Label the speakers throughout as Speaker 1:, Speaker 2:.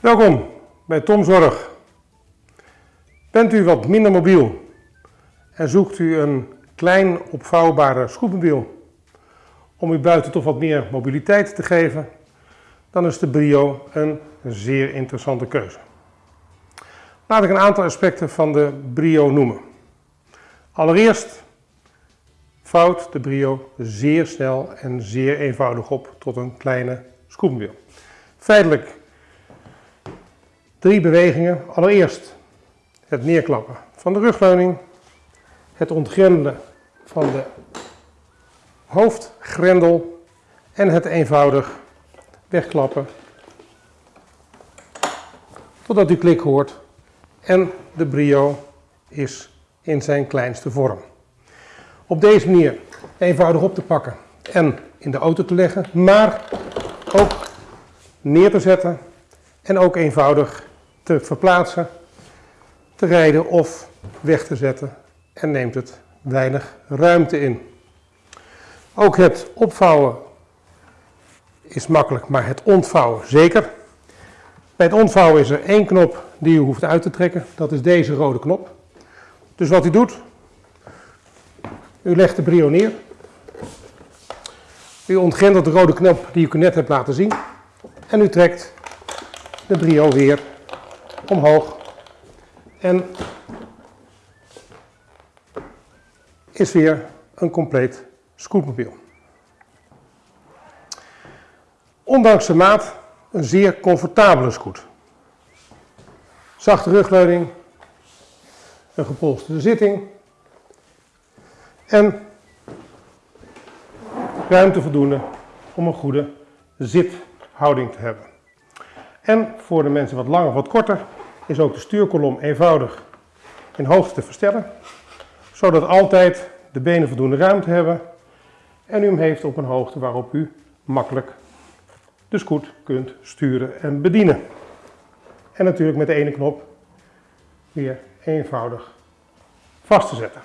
Speaker 1: Welkom bij Tom Zorg. Bent u wat minder mobiel en zoekt u een klein opvouwbare scootmobiel om u buiten toch wat meer mobiliteit te geven, dan is de Brio een zeer interessante keuze. Laat ik een aantal aspecten van de Brio noemen. Allereerst vouwt de Brio zeer snel en zeer eenvoudig op tot een kleine scootmobiel. Feitelijk drie bewegingen. Allereerst het neerklappen van de rugleuning, het ontgrendelen van de hoofdgrendel en het eenvoudig wegklappen totdat u klik hoort en de brio is in zijn kleinste vorm. Op deze manier eenvoudig op te pakken en in de auto te leggen, maar ook neer te zetten en ook eenvoudig te verplaatsen, te rijden of weg te zetten en neemt het weinig ruimte in. Ook het opvouwen is makkelijk, maar het ontvouwen zeker. Bij het ontvouwen is er één knop die u hoeft uit te trekken, dat is deze rode knop. Dus wat u doet, u legt de brio neer. U ontgrendelt de rode knop die ik u net heb laten zien. En u trekt de brio weer omhoog. En is weer een compleet scootmobiel. Ondanks de maat een zeer comfortabele scoot. Zachte rugleuning, een gepolsterde zitting en ruimte voldoende om een goede zithouding te hebben. En voor de mensen wat langer of wat korter is ook de stuurkolom eenvoudig in hoogte te verstellen, zodat altijd de benen voldoende ruimte hebben en u hem heeft op een hoogte waarop u makkelijk de scoot kunt sturen en bedienen. En natuurlijk met de ene knop weer eenvoudig vast te zetten.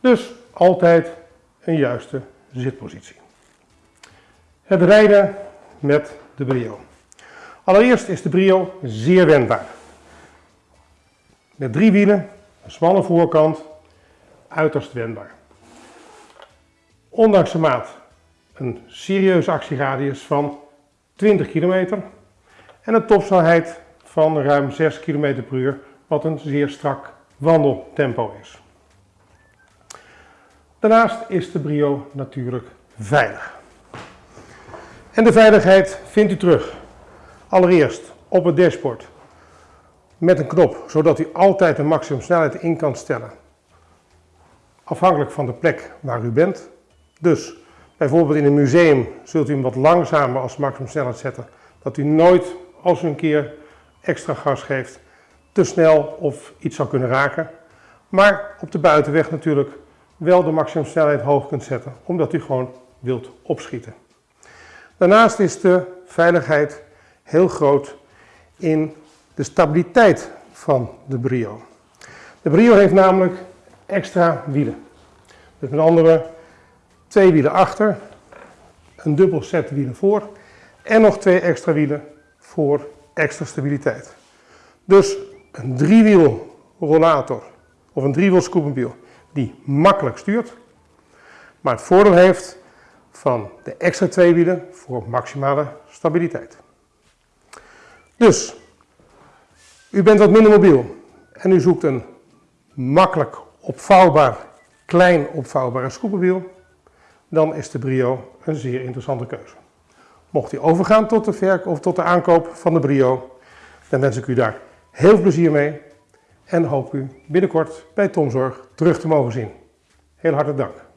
Speaker 1: Dus altijd een juiste zitpositie. Het rijden met de brio. Allereerst is de brio zeer wendbaar. Met drie wielen, een smalle voorkant, uiterst wendbaar. Ondanks de maat een serieuze actieradius van 20 km en een topsnelheid van ruim 6 km per uur, wat een zeer strak wandeltempo is. Daarnaast is de Brio natuurlijk veilig. En de veiligheid vindt u terug. Allereerst op het dashboard met een knop, zodat u altijd de maximum snelheid in kan stellen. Afhankelijk van de plek waar u bent. Dus bijvoorbeeld in een museum zult u hem wat langzamer als maximum snelheid zetten. Dat u nooit, als u een keer extra gas geeft, te snel of iets zou kunnen raken. Maar op de buitenweg natuurlijk wel de maximum snelheid hoog kunt zetten, omdat u gewoon wilt opschieten. Daarnaast is de veiligheid heel groot in de stabiliteit van de Brio. De Brio heeft namelijk extra wielen. Dus met andere twee wielen achter, een dubbel set wielen voor en nog twee extra wielen voor extra stabiliteit. Dus een driewiel rollator of een driewiel scootmobiel die makkelijk stuurt, maar het voordeel heeft van de extra twee wielen voor maximale stabiliteit. Dus, u bent wat minder mobiel en u zoekt een makkelijk opvouwbaar, klein opvouwbare scootmobiel, dan is de Brio een zeer interessante keuze. Mocht u overgaan tot de, verk of tot de aankoop van de Brio, dan wens ik u daar heel veel plezier mee en hoop u binnenkort bij Tomzorg terug te mogen zien. Heel hartelijk dank.